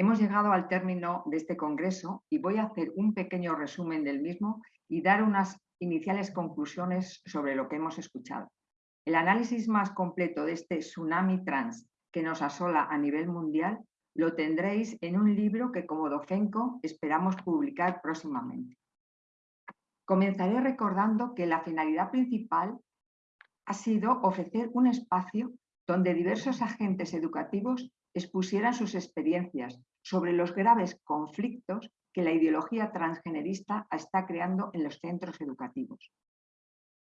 Hemos llegado al término de este congreso y voy a hacer un pequeño resumen del mismo y dar unas iniciales conclusiones sobre lo que hemos escuchado. El análisis más completo de este tsunami trans que nos asola a nivel mundial lo tendréis en un libro que como Dofenco esperamos publicar próximamente. Comenzaré recordando que la finalidad principal ha sido ofrecer un espacio donde diversos agentes educativos expusieran sus experiencias sobre los graves conflictos que la ideología transgenerista está creando en los centros educativos.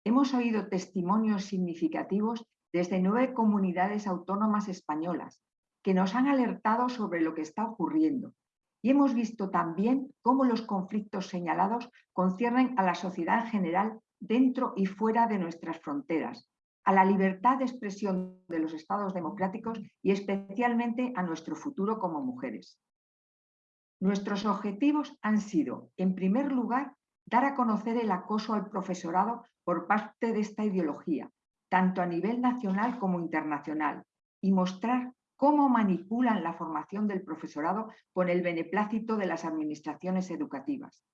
Hemos oído testimonios significativos desde nueve comunidades autónomas españolas que nos han alertado sobre lo que está ocurriendo y hemos visto también cómo los conflictos señalados conciernen a la sociedad en general dentro y fuera de nuestras fronteras, a la libertad de expresión de los estados democráticos y especialmente a nuestro futuro como mujeres. Nuestros objetivos han sido, en primer lugar, dar a conocer el acoso al profesorado por parte de esta ideología, tanto a nivel nacional como internacional, y mostrar cómo manipulan la formación del profesorado con el beneplácito de las administraciones educativas.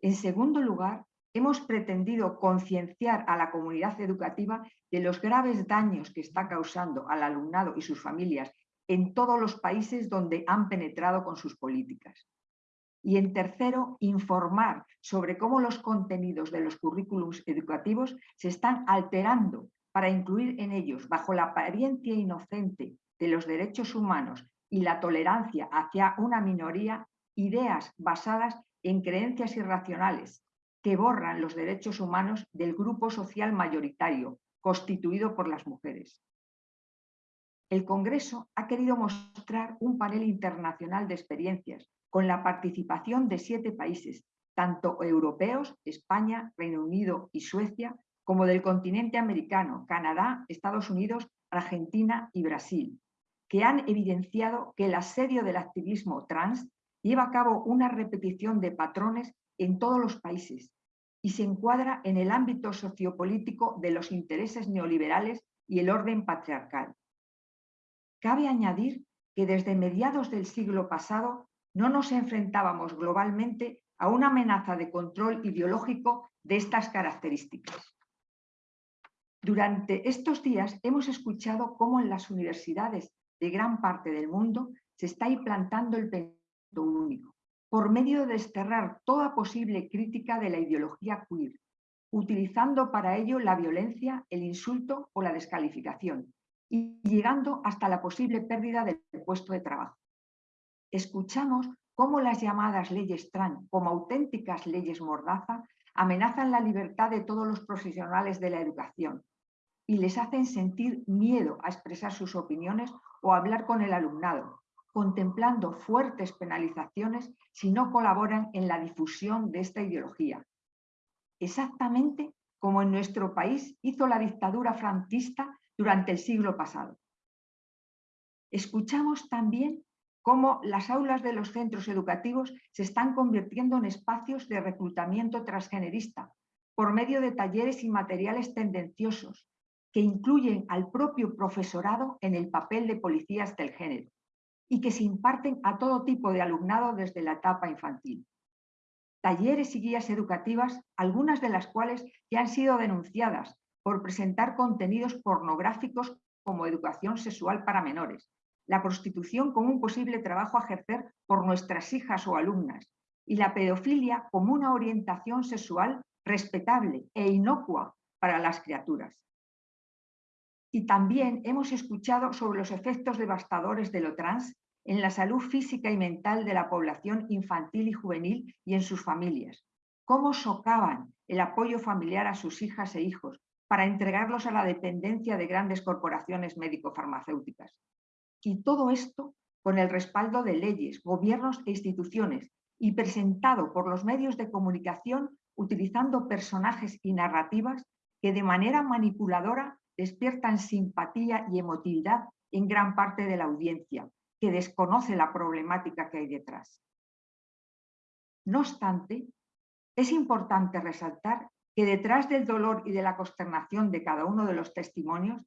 En segundo lugar, hemos pretendido concienciar a la comunidad educativa de los graves daños que está causando al alumnado y sus familias en todos los países donde han penetrado con sus políticas. Y en tercero, informar sobre cómo los contenidos de los currículums educativos se están alterando para incluir en ellos, bajo la apariencia inocente de los derechos humanos y la tolerancia hacia una minoría, ideas basadas en creencias irracionales que borran los derechos humanos del grupo social mayoritario, constituido por las mujeres. El Congreso ha querido mostrar un panel internacional de experiencias con la participación de siete países, tanto europeos, España, Reino Unido y Suecia, como del continente americano, Canadá, Estados Unidos, Argentina y Brasil, que han evidenciado que el asedio del activismo trans lleva a cabo una repetición de patrones en todos los países y se encuadra en el ámbito sociopolítico de los intereses neoliberales y el orden patriarcal. Cabe añadir que desde mediados del siglo pasado no nos enfrentábamos globalmente a una amenaza de control ideológico de estas características. Durante estos días hemos escuchado cómo en las universidades de gran parte del mundo se está implantando el pensamiento único, por medio de desterrar toda posible crítica de la ideología queer, utilizando para ello la violencia, el insulto o la descalificación, y llegando hasta la posible pérdida del puesto de trabajo. Escuchamos cómo las llamadas leyes trans, como auténticas leyes mordaza, amenazan la libertad de todos los profesionales de la educación y les hacen sentir miedo a expresar sus opiniones o hablar con el alumnado, contemplando fuertes penalizaciones si no colaboran en la difusión de esta ideología. Exactamente como en nuestro país hizo la dictadura franquista durante el siglo pasado. Escuchamos también cómo las aulas de los centros educativos se están convirtiendo en espacios de reclutamiento transgenerista por medio de talleres y materiales tendenciosos, que incluyen al propio profesorado en el papel de policías del género y que se imparten a todo tipo de alumnado desde la etapa infantil. Talleres y guías educativas, algunas de las cuales ya han sido denunciadas por presentar contenidos pornográficos como educación sexual para menores, la prostitución como un posible trabajo a ejercer por nuestras hijas o alumnas y la pedofilia como una orientación sexual respetable e inocua para las criaturas y también hemos escuchado sobre los efectos devastadores de lo trans en la salud física y mental de la población infantil y juvenil y en sus familias. Cómo socavan el apoyo familiar a sus hijas e hijos para entregarlos a la dependencia de grandes corporaciones médico-farmacéuticas. Y todo esto con el respaldo de leyes, gobiernos e instituciones y presentado por los medios de comunicación utilizando personajes y narrativas que de manera manipuladora despiertan simpatía y emotividad en gran parte de la audiencia, que desconoce la problemática que hay detrás. No obstante, es importante resaltar que detrás del dolor y de la consternación de cada uno de los testimonios,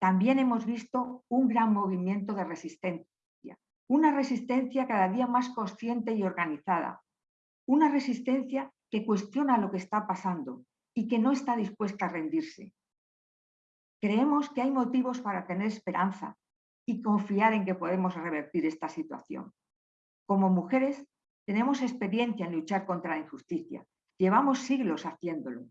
también hemos visto un gran movimiento de resistencia, una resistencia cada día más consciente y organizada, una resistencia que cuestiona lo que está pasando y que no está dispuesta a rendirse. Creemos que hay motivos para tener esperanza y confiar en que podemos revertir esta situación. Como mujeres, tenemos experiencia en luchar contra la injusticia. Llevamos siglos haciéndolo.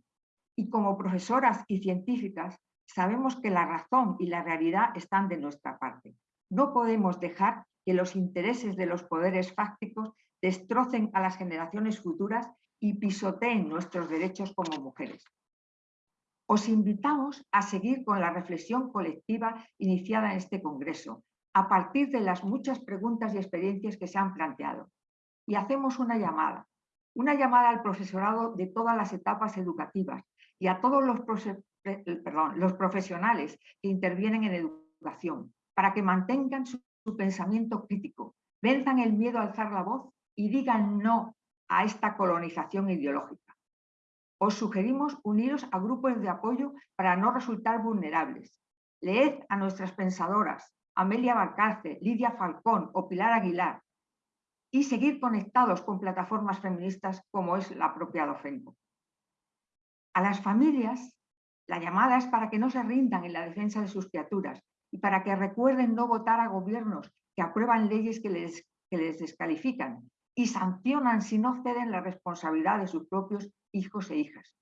Y como profesoras y científicas, sabemos que la razón y la realidad están de nuestra parte. No podemos dejar que los intereses de los poderes fácticos destrocen a las generaciones futuras y pisoteen nuestros derechos como mujeres. Os invitamos a seguir con la reflexión colectiva iniciada en este Congreso, a partir de las muchas preguntas y experiencias que se han planteado. Y hacemos una llamada, una llamada al profesorado de todas las etapas educativas y a todos los, los profesionales que intervienen en educación, para que mantengan su, su pensamiento crítico, venzan el miedo a alzar la voz y digan no a esta colonización ideológica. Os sugerimos uniros a grupos de apoyo para no resultar vulnerables. Leed a nuestras pensadoras, Amelia Barcarce, Lidia Falcón o Pilar Aguilar, y seguir conectados con plataformas feministas como es la propia Docenco. A las familias, la llamada es para que no se rindan en la defensa de sus criaturas y para que recuerden no votar a gobiernos que aprueban leyes que les, que les descalifican y sancionan si no ceden la responsabilidad de sus propios hijos e hijas.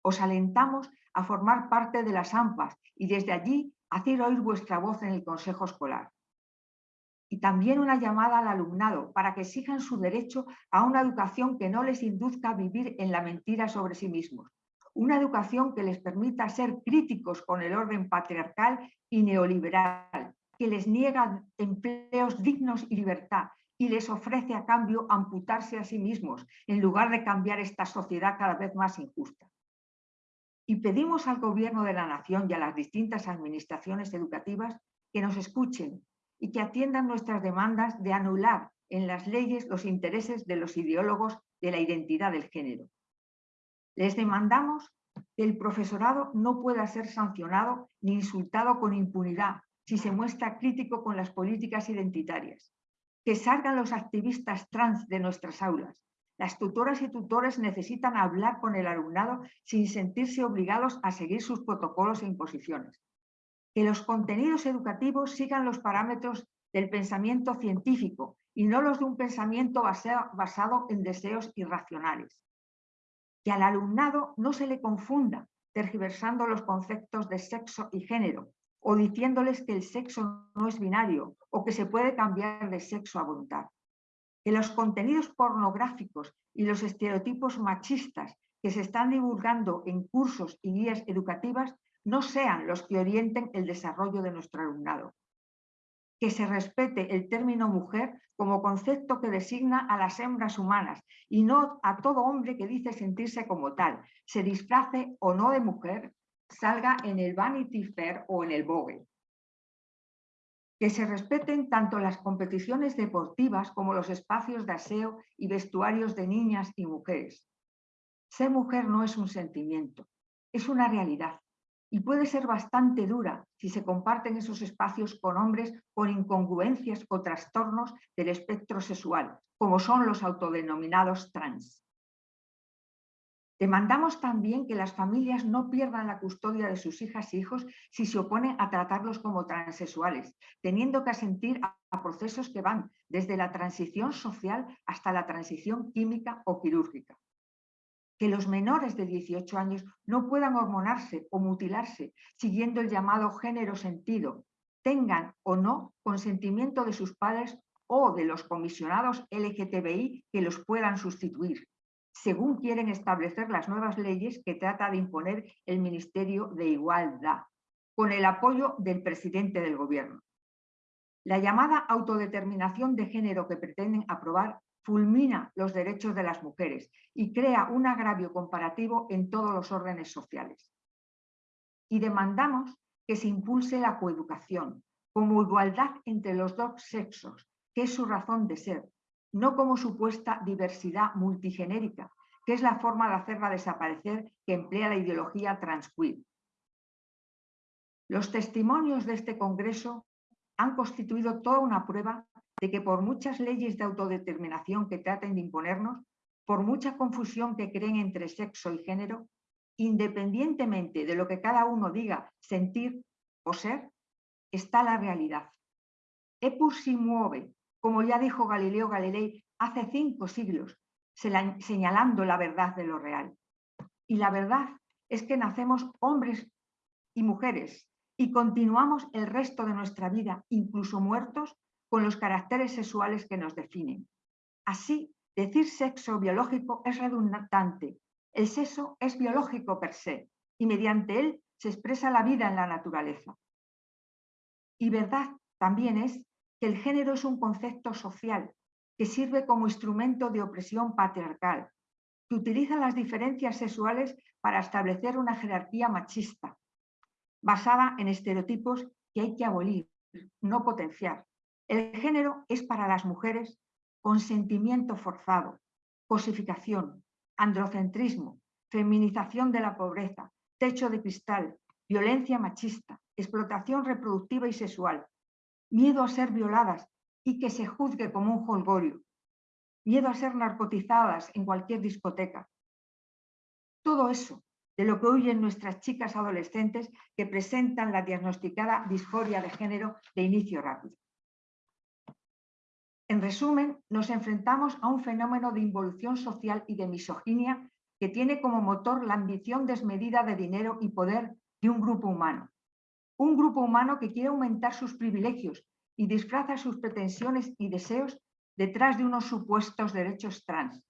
Os alentamos a formar parte de las AMPAs y desde allí hacer oír vuestra voz en el Consejo Escolar. Y también una llamada al alumnado para que exijan su derecho a una educación que no les induzca a vivir en la mentira sobre sí mismos. Una educación que les permita ser críticos con el orden patriarcal y neoliberal, que les niega empleos dignos y libertad, y les ofrece a cambio amputarse a sí mismos en lugar de cambiar esta sociedad cada vez más injusta. Y pedimos al Gobierno de la Nación y a las distintas administraciones educativas que nos escuchen y que atiendan nuestras demandas de anular en las leyes los intereses de los ideólogos de la identidad del género. Les demandamos que el profesorado no pueda ser sancionado ni insultado con impunidad si se muestra crítico con las políticas identitarias que salgan los activistas trans de nuestras aulas. Las tutoras y tutores necesitan hablar con el alumnado sin sentirse obligados a seguir sus protocolos e imposiciones. Que los contenidos educativos sigan los parámetros del pensamiento científico y no los de un pensamiento basado en deseos irracionales. Que al alumnado no se le confunda tergiversando los conceptos de sexo y género, o diciéndoles que el sexo no es binario o que se puede cambiar de sexo a voluntad. Que los contenidos pornográficos y los estereotipos machistas que se están divulgando en cursos y guías educativas no sean los que orienten el desarrollo de nuestro alumnado. Que se respete el término mujer como concepto que designa a las hembras humanas y no a todo hombre que dice sentirse como tal, se disfrace o no de mujer salga en el Vanity Fair o en el Vogue. Que se respeten tanto las competiciones deportivas como los espacios de aseo y vestuarios de niñas y mujeres. Ser mujer no es un sentimiento, es una realidad y puede ser bastante dura si se comparten esos espacios con hombres con incongruencias o trastornos del espectro sexual, como son los autodenominados trans. Demandamos también que las familias no pierdan la custodia de sus hijas e hijos si se oponen a tratarlos como transexuales, teniendo que asentir a procesos que van desde la transición social hasta la transición química o quirúrgica. Que los menores de 18 años no puedan hormonarse o mutilarse siguiendo el llamado género sentido, tengan o no consentimiento de sus padres o de los comisionados LGTBI que los puedan sustituir según quieren establecer las nuevas leyes que trata de imponer el Ministerio de Igualdad, con el apoyo del presidente del gobierno. La llamada autodeterminación de género que pretenden aprobar fulmina los derechos de las mujeres y crea un agravio comparativo en todos los órdenes sociales. Y demandamos que se impulse la coeducación como igualdad entre los dos sexos, que es su razón de ser, no como supuesta diversidad multigenérica, que es la forma de hacerla desaparecer que emplea la ideología transqueer. Los testimonios de este congreso han constituido toda una prueba de que por muchas leyes de autodeterminación que traten de imponernos, por mucha confusión que creen entre sexo y género, independientemente de lo que cada uno diga, sentir o ser, está la realidad. Epur si muove, como ya dijo Galileo Galilei hace cinco siglos, señalando la verdad de lo real. Y la verdad es que nacemos hombres y mujeres y continuamos el resto de nuestra vida, incluso muertos, con los caracteres sexuales que nos definen. Así, decir sexo biológico es redundante. El sexo es biológico per se y mediante él se expresa la vida en la naturaleza. Y verdad también es que el género es un concepto social que sirve como instrumento de opresión patriarcal, que utiliza las diferencias sexuales para establecer una jerarquía machista, basada en estereotipos que hay que abolir, no potenciar. El género es para las mujeres consentimiento forzado, cosificación, androcentrismo, feminización de la pobreza, techo de cristal, violencia machista, explotación reproductiva y sexual, miedo a ser violadas y que se juzgue como un holgorio, miedo a ser narcotizadas en cualquier discoteca. Todo eso de lo que huyen nuestras chicas adolescentes que presentan la diagnosticada disforia de género de inicio rápido. En resumen, nos enfrentamos a un fenómeno de involución social y de misoginia que tiene como motor la ambición desmedida de dinero y poder de un grupo humano. Un grupo humano que quiere aumentar sus privilegios y disfraza sus pretensiones y deseos detrás de unos supuestos derechos trans.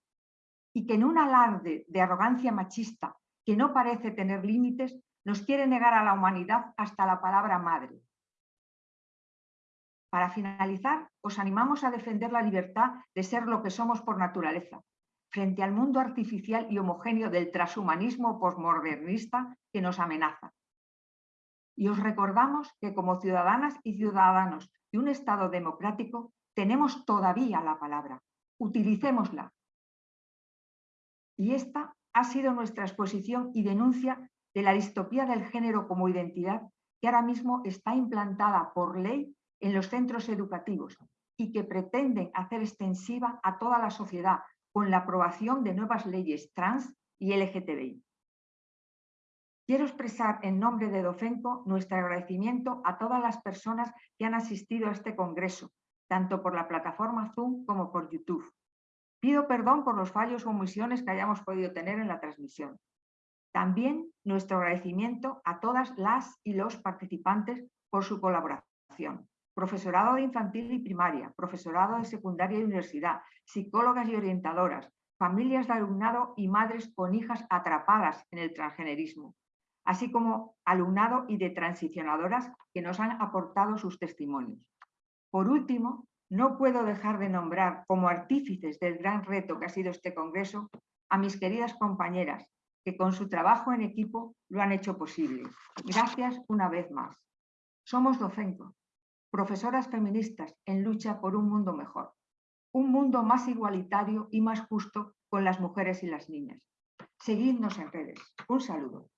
Y que en un alarde de arrogancia machista que no parece tener límites, nos quiere negar a la humanidad hasta la palabra madre. Para finalizar, os animamos a defender la libertad de ser lo que somos por naturaleza, frente al mundo artificial y homogéneo del transhumanismo postmodernista que nos amenaza. Y os recordamos que como ciudadanas y ciudadanos de un Estado democrático tenemos todavía la palabra. Utilicémosla. Y esta ha sido nuestra exposición y denuncia de la distopía del género como identidad que ahora mismo está implantada por ley en los centros educativos y que pretenden hacer extensiva a toda la sociedad con la aprobación de nuevas leyes trans y LGTBI. Quiero expresar en nombre de Docenco nuestro agradecimiento a todas las personas que han asistido a este congreso, tanto por la plataforma Zoom como por YouTube. Pido perdón por los fallos o omisiones que hayamos podido tener en la transmisión. También nuestro agradecimiento a todas las y los participantes por su colaboración. Profesorado de infantil y primaria, profesorado de secundaria y universidad, psicólogas y orientadoras, familias de alumnado y madres con hijas atrapadas en el transgenerismo, así como alumnado y de transicionadoras que nos han aportado sus testimonios. Por último, no puedo dejar de nombrar como artífices del gran reto que ha sido este congreso a mis queridas compañeras, que con su trabajo en equipo lo han hecho posible. Gracias una vez más. Somos Docenco, profesoras feministas en lucha por un mundo mejor, un mundo más igualitario y más justo con las mujeres y las niñas. Seguidnos en redes. Un saludo.